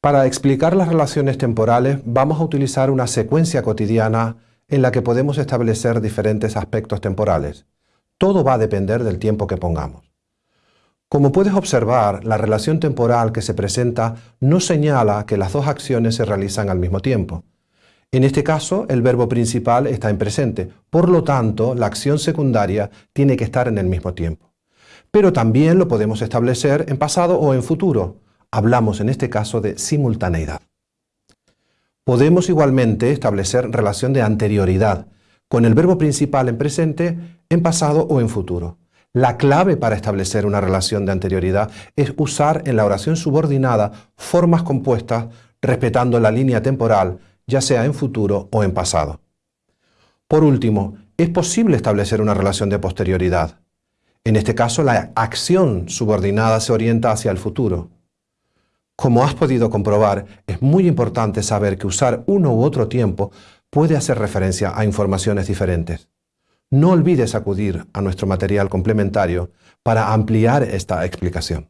Para explicar las relaciones temporales vamos a utilizar una secuencia cotidiana en la que podemos establecer diferentes aspectos temporales. Todo va a depender del tiempo que pongamos. Como puedes observar, la relación temporal que se presenta no señala que las dos acciones se realizan al mismo tiempo. En este caso, el verbo principal está en presente, por lo tanto, la acción secundaria tiene que estar en el mismo tiempo. Pero también lo podemos establecer en pasado o en futuro, Hablamos en este caso de simultaneidad. Podemos igualmente establecer relación de anterioridad con el verbo principal en presente, en pasado o en futuro. La clave para establecer una relación de anterioridad es usar en la oración subordinada formas compuestas respetando la línea temporal, ya sea en futuro o en pasado. Por último, es posible establecer una relación de posterioridad. En este caso, la acción subordinada se orienta hacia el futuro. Como has podido comprobar, es muy importante saber que usar uno u otro tiempo puede hacer referencia a informaciones diferentes. No olvides acudir a nuestro material complementario para ampliar esta explicación.